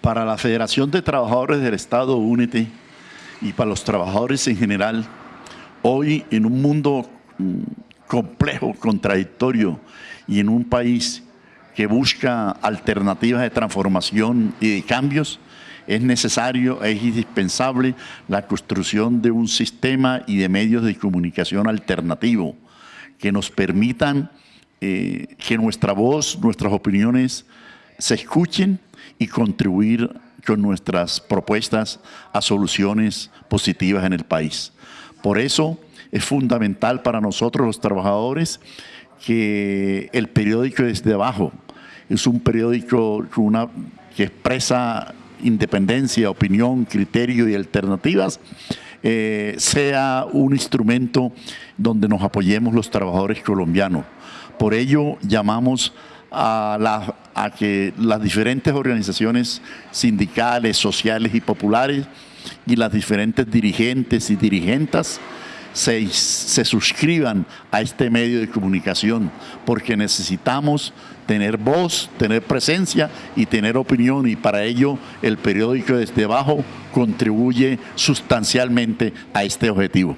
Para la Federación de Trabajadores del Estado Únete y para los trabajadores en general, hoy en un mundo mm, complejo, contradictorio y en un país que busca alternativas de transformación y de cambios, es necesario, es indispensable la construcción de un sistema y de medios de comunicación alternativo que nos permitan eh, que nuestra voz, nuestras opiniones se escuchen y contribuir con nuestras propuestas a soluciones positivas en el país. Por eso es fundamental para nosotros los trabajadores que el periódico desde abajo es un periódico que expresa independencia, opinión, criterio y alternativas, eh, sea un instrumento donde nos apoyemos los trabajadores colombianos. Por ello llamamos a, que las diferentes organizaciones sindicales, sociales y populares y las diferentes dirigentes y dirigentas se, se, suscriban a este medio de comunicación, porque necesitamos tener voz, tener presencia y tener opinión, y para ello el periódico desde abajo contribuye sustancialmente a este objetivo.